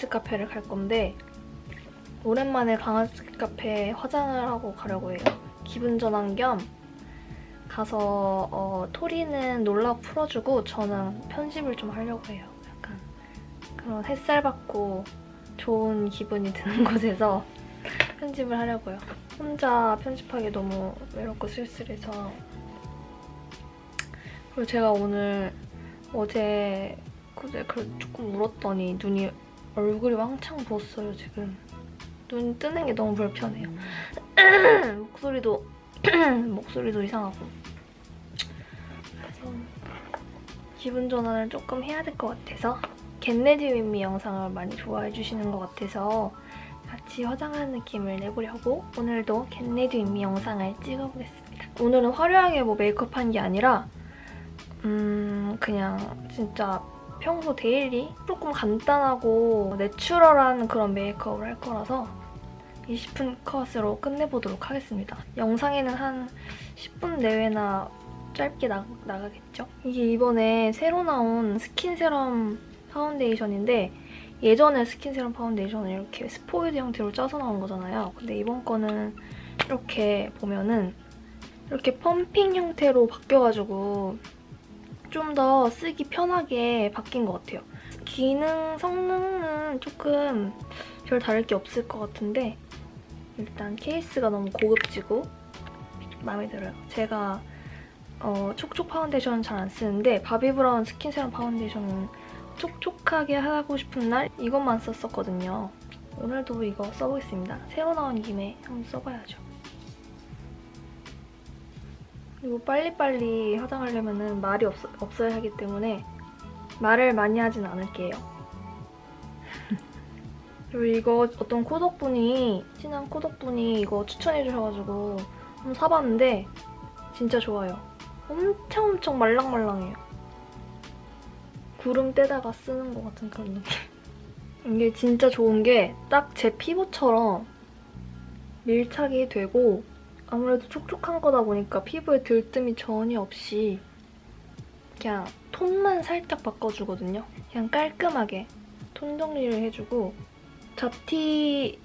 강아지 카페를 갈 건데 오랜만에 강아지 카페에 화장을 하고 가려고 해요. 기분 전환 겸 가서 어, 토리는 놀라 풀어주고 저는 편집을 좀 하려고 해요. 약간 그런 햇살 받고 좋은 기분이 드는 곳에서 편집을 하려고요. 혼자 편집하기 너무 외롭고 쓸쓸해서 그리고 제가 오늘 어제 그제 그 조금 울었더니 눈이 얼굴이 왕창 부었어요 지금. 눈 뜨는 게 너무 불편해요. 목소리도 목소리도 이상하고. 그래서 기분 전환을 조금 해야 될 것 같아서 get ready with me 영상을 많이 좋아해 주시는 것 같아서 같이 화장하는 느낌을 내보려고 오늘도 get ready with me 영상을 찍어보겠습니다. 오늘은 화려하게 뭐 메이크업한 게 아니라 음 그냥 진짜 평소 daily 조금 간단하고 내추럴한 그런 메이크업을 할 거라서 20분 컷으로 끝내보도록 하겠습니다. 영상에는 한 10분 내외나 짧게 나, 나가겠죠? 이게 이번에 새로 나온 스킨 세럼 파운데이션인데 예전에 스킨 세럼 파운데이션은 이렇게 스포이드 형태로 짜서 나온 거잖아요. 근데 이번 거는 이렇게 보면은 이렇게 펌핑 형태로 바뀌어가지고 좀 더 쓰기 편하게 바뀐 것 같아요. 기능, 성능은 조금 별 다를 게 없을 것 같은데 일단 케이스가 너무 고급지고 마음에 들어요. 제가 어, 촉촉 파운데이션은 잘 안 쓰는데 바비브라운 스킨 세럼 파운데이션은 촉촉하게 하고 싶은 날 이것만 썼었거든요. 오늘도 이거 써보겠습니다. 새로 나온 김에 한번 써봐야죠. 그리고 빨리빨리 화장하려면 말이 없, 없어야 하기 때문에 말을 많이 하진 않을게요. 그리고 이거 어떤 코덕분이 친한 코덕분이 이거 추천해주셔가지고 한번 사봤는데 진짜 좋아요. 엄청 엄청 말랑말랑해요. 구름 떼다가 쓰는 것 같은 그런 느낌. 이게 진짜 좋은 게 딱 제 피부처럼 밀착이 되고 아무래도 촉촉한 거다 보니까 피부에 들뜸이 전혀 없이 그냥 톤만 살짝 바꿔주거든요. 그냥 깔끔하게 톤 정리를 해주고 잡티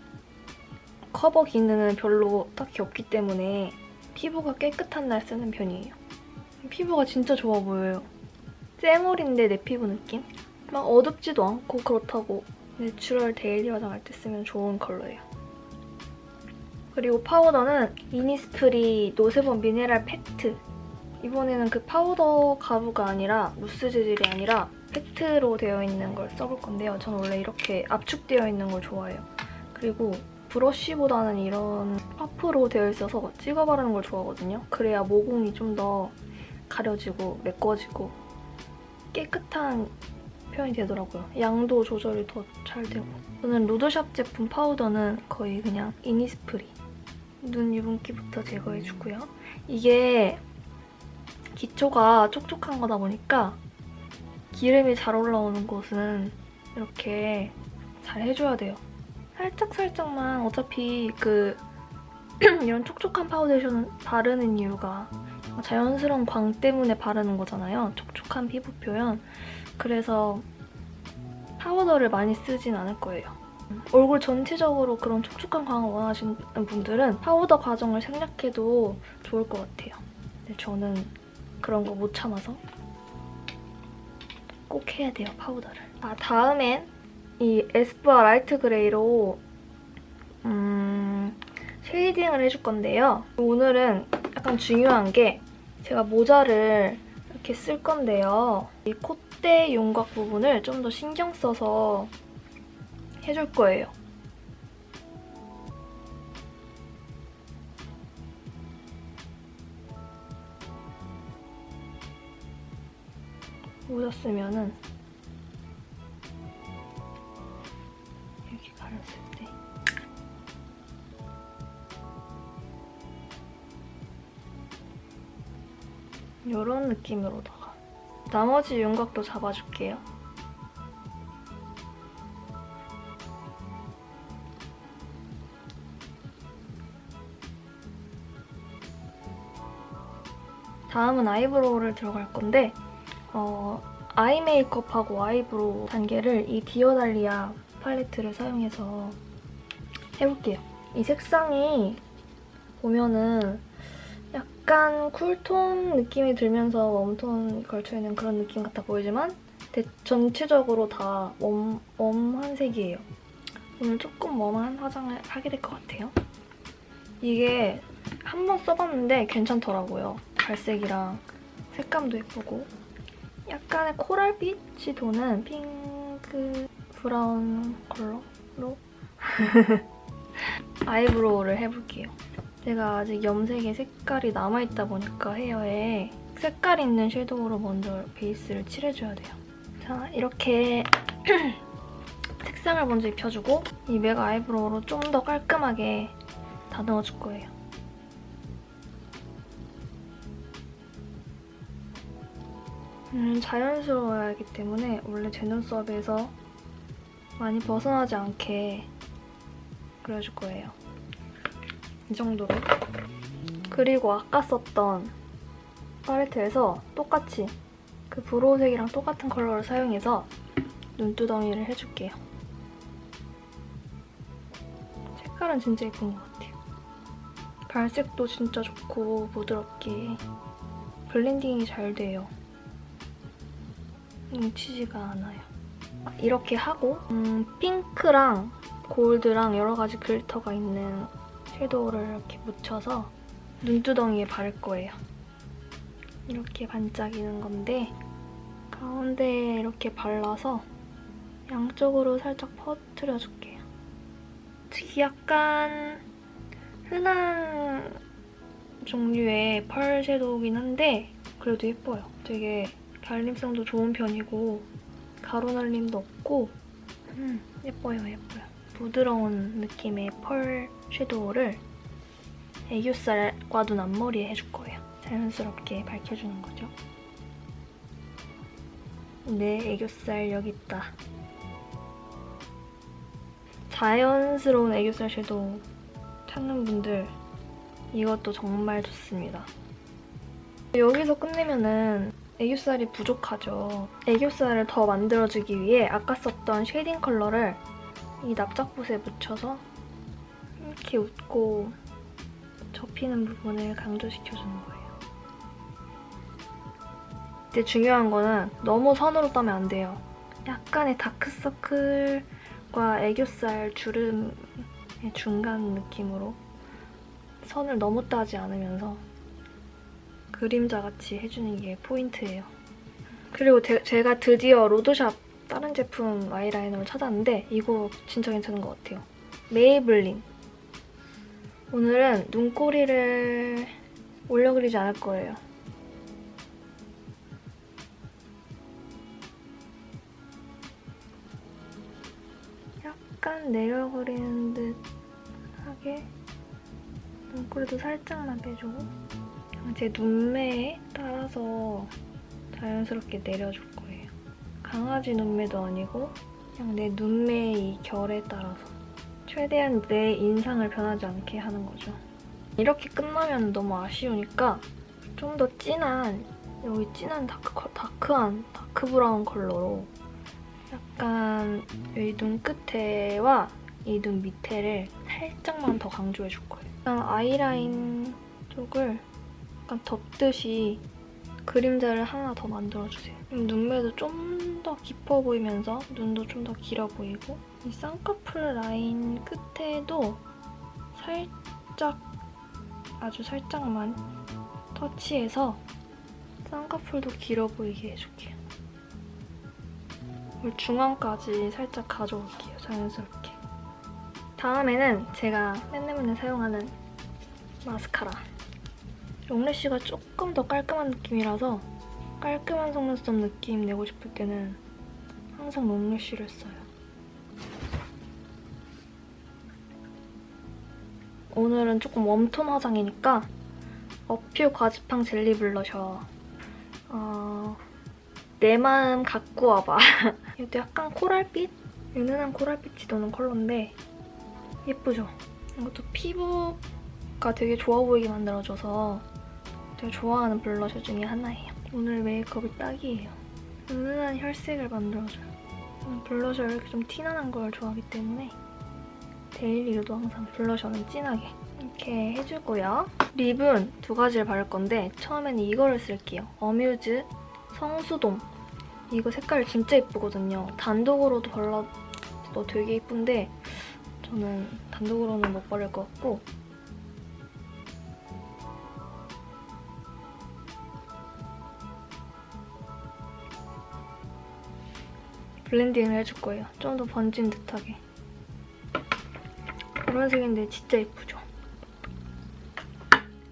커버 기능은 별로 딱히 없기 때문에 피부가 깨끗한 날 쓰는 편이에요. 피부가 진짜 좋아 보여요. 쌩얼인데 내 피부 느낌? 막 어둡지도 않고 그렇다고 내추럴 daily 화장 할 때 쓰면 좋은 컬러예요. 그리고 파우더는 이니스프리 노세범 미네랄 팩트 이번에는 그 파우더 가루가 아니라 무스 재질이 아니라 팩트로 되어 있는 걸 써볼 건데요. 저는 원래 이렇게 압축되어 있는 걸 좋아해요. 그리고 브러쉬보다는 이런 퍼프로 되어 있어서 찍어 바르는 걸 좋아하거든요. 그래야 모공이 좀 더 가려지고 메꿔지고 깨끗한 표현이 되더라고요. 양도 조절이 더 잘 되고. 저는 로드샵 제품 파우더는 거의 그냥 이니스프리. 눈 유분기부터 제거해주고요. 이게 기초가 촉촉한 거다 보니까 기름이 잘 올라오는 곳은 이렇게 잘 해줘야 돼요. 살짝살짝만 어차피 그 이런 촉촉한 파운데이션을 바르는 이유가 자연스러운 광 때문에 바르는 거잖아요. 촉촉한 피부 표현. 그래서 파우더를 많이 쓰진 않을 거예요. 얼굴 전체적으로 그런 촉촉한 광을 원하시는 분들은 파우더 과정을 생략해도 좋을 것 같아요. 근데 저는 그런 거 못 참아서 꼭 해야 돼요, 파우더를. 아, 다음엔 이 에스쁘아 light gray로 음, 쉐이딩을 해줄 건데요. 오늘은 약간 중요한 게 제가 모자를 이렇게 쓸 건데요. 이 콧대 윤곽 부분을 좀 더 신경 써서 해줄 거예요. 쓰면은 이렇게 가렸을 때 이런 느낌으로다가 나머지 윤곽도 잡아줄게요. 다음은 eyebrow를 들어갈 건데 어, eye 메이크업하고 eyebrow 단계를 이 디어달리아 팔레트를 사용해서 해볼게요. 이 색상이 보면은 약간 cool tone 느낌이 들면서 warm tone 걸쳐있는 그런 느낌 같아 보이지만 대- 전체적으로 다 웜, warm한 색이에요. 오늘 조금 웜한 화장을 하게 될 것 같아요. 이게 한 번 써봤는데 괜찮더라고요. 갈색이랑 색감도 예쁘고 약간의 coral빛이 도는 핑크 브라운 컬러로 eyebrow를 해볼게요. 제가 아직 염색의 색깔이 남아있다 보니까 헤어에 색깔 있는 shadow로 먼저 베이스를 칠해줘야 돼요. 자, 이렇게 색상을 먼저 입혀주고 이 맥 eyebrow로 좀 더 깔끔하게 다듬어줄 거예요. 음, 자연스러워야 하기 때문에 원래 제 눈썹에서 많이 벗어나지 않게 그려줄 거예요. 이 정도로. 그리고 아까 썼던 팔레트에서 똑같이 그 브로우색이랑 똑같은 컬러를 사용해서 눈두덩이를 해줄게요. 색깔은 진짜 예쁜 것 같아요. 발색도 진짜 좋고 부드럽게 blending이 잘 돼요. 뭉치지가 않아요. 이렇게 하고 음, 핑크랑 골드랑 여러 가지 glitter가 있는 shadow를 이렇게 묻혀서 눈두덩이에 바를 거예요. 이렇게 반짝이는 건데 가운데에 이렇게 발라서 양쪽으로 살짝 퍼뜨려줄게요. 약간 흔한 종류의 펄 섀도우긴 한데 그래도 예뻐요. 되게 발림성도 좋은 편이고 가루 날림도 없고 음, 예뻐요 예뻐요. 부드러운 느낌의 펄 섀도우를 애교살과 눈 앞머리에 해줄 거예요. 자연스럽게 밝혀주는 거죠. 내 애교살 여기 있다. 자연스러운 애교살 shadow 찾는 분들 이것도 정말 좋습니다. 여기서 끝내면은 애교살이 부족하죠. 애교살을 더 만들어주기 위해 아까 썼던 shading 컬러를 이 납작붓에 묻혀서 이렇게 웃고 접히는 부분을 강조시켜주는 거예요. 이때 중요한 거는 너무 선으로 따면 안 돼요. 약간의 다크서클과 애교살 주름의 중간 느낌으로 선을 너무 따지 않으면서 그림자같이 해주는 게 포인트예요. 그리고 제, 제가 드디어 로드샵 다른 제품 아이라이너를 찾았는데 이거 진짜 괜찮은 것 같아요. 메이블린. 오늘은 눈꼬리를 올려 그리지 않을 거예요. 약간 내려 그리는 듯 하게 눈꼬리도 살짝만 빼주고 제 눈매에 따라서 자연스럽게 내려줄 거예요. 강아지 눈매도 아니고 그냥 내 눈매의 이 결에 따라서 최대한 내 인상을 변하지 않게 하는 거죠. 이렇게 끝나면 너무 아쉬우니까 좀 더 진한 여기 진한 dark, 컬- dark한 dark 브라운 컬러로 약간 여기 눈 끝에와 이 눈 밑에를 살짝만 더 강조해줄 거예요. 약간 아이라인 쪽을 약간 덮듯이 그림자를 하나 더 만들어주세요. 눈매도 좀 더 깊어 보이면서 눈도 좀 더 길어 보이고 이 쌍꺼풀 라인 끝에도 살짝 아주 살짝만 터치해서 쌍꺼풀도 길어 보이게 해줄게요. 중앙까지 살짝 가져올게요, 자연스럽게. 다음에는 제가 맨날 맨날 사용하는 마스카라. 롱래쉬가 조금 더 깔끔한 느낌이라서 깔끔한 속눈썹 느낌 내고 싶을 때는 항상 long lash를 써요. 오늘은 조금 warm tone 화장이니까 어퓨 과즙팡 젤리 블러셔 어, 내 마음 갖고 와봐 이것도 약간 coral빛? 은은한 coral빛이 도는 컬러인데 예쁘죠? 이것도 피부가 되게 좋아 보이게 만들어줘서 제가 좋아하는 블러셔 중에 하나예요. 오늘 메이크업이 딱이에요. 은은한 혈색을 만들어줘요. 저는 blusher를 이렇게 좀 티나는 걸 좋아하기 때문에 daily로도 항상 blusher는 진하게 이렇게 해주고요. lip은 두 가지를 바를 건데 처음에는 이거를 쓸게요. 어뮤즈 성수동. 이거 색깔 진짜 예쁘거든요. 단독으로도 발라도 되게 예쁜데 저는 단독으로는 못 바를 것 같고 blending을 해줄 거예요. 좀 더 번진 듯하게. 노란색인데 진짜 예쁘죠?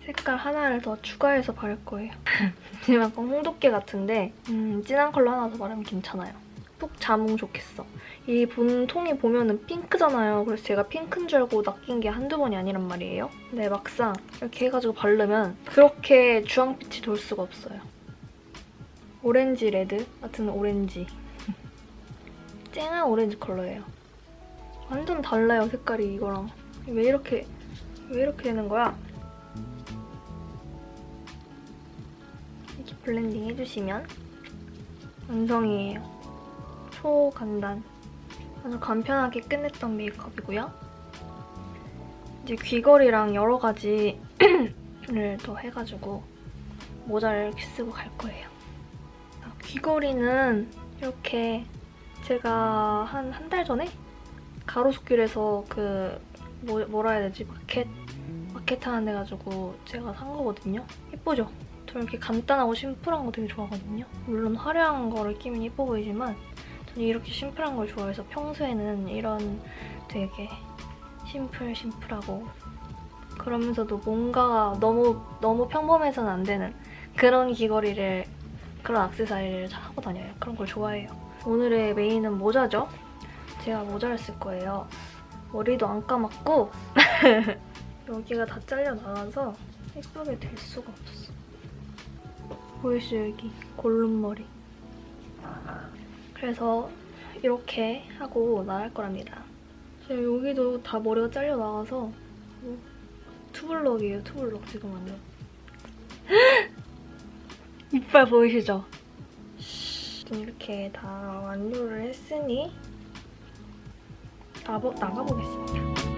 색깔 하나를 더 추가해서 바를 거예요. 지금 약간 홍두깨 같은데 음, 진한 컬러 하나 더 바르면 괜찮아요. 푹 자몽 좋겠어. 이 본 통이 보면은 핑크잖아요. 그래서 제가 핑크인 줄 알고 낚인 게 한두 번이 아니란 말이에요. 근데 막상 이렇게 해가지고 바르면 그렇게 주황빛이 돌 수가 없어요. 오렌지 레드 같은 오렌지. 쨍한 오렌지 컬러예요. 완전 달라요, 색깔이 이거랑. 왜 이렇게, 왜 이렇게 되는 거야? 이렇게 블렌딩 해주시면 완성이에요. 초간단. 아주 간편하게 끝냈던 메이크업이고요. 이제 귀걸이랑 여러 가지를 더 해가지고 모자를 이렇게 쓰고 갈 거예요. 아, 귀걸이는 이렇게 제가 한 한 달 전에 가로수길에서 그 뭐, 뭐라 해야 되지? 마켓? 마켓 하는 데 가지고 제가 산 거거든요. 예쁘죠? 저 이렇게 간단하고 심플한 거 되게 좋아하거든요. 물론 화려한 거를 끼면 예뻐 보이지만 저는 이렇게 심플한 걸 좋아해서 평소에는 이런 되게 심플 심플하고 그러면서도 뭔가 너무 너무 평범해서는 안 되는 그런 귀걸이를 그런 액세서리를 하고 다녀요. 그런 걸 좋아해요. 오늘의 메인은 모자죠. 제가 모자를 쓸 거예요. 머리도 안 감았고 여기가 다 잘려 나가서 예쁘게 될 수가 없어. 보이시죠 여기 골룸머리. 그래서 이렇게 하고 나갈 거랍니다. 지금 여기도 다 머리가 잘려 나가서 뭐 투블럭이에요 투블럭 지금 완전. 이빨 보이시죠? 이렇게 다 완료를 했으니 나가보겠습니다.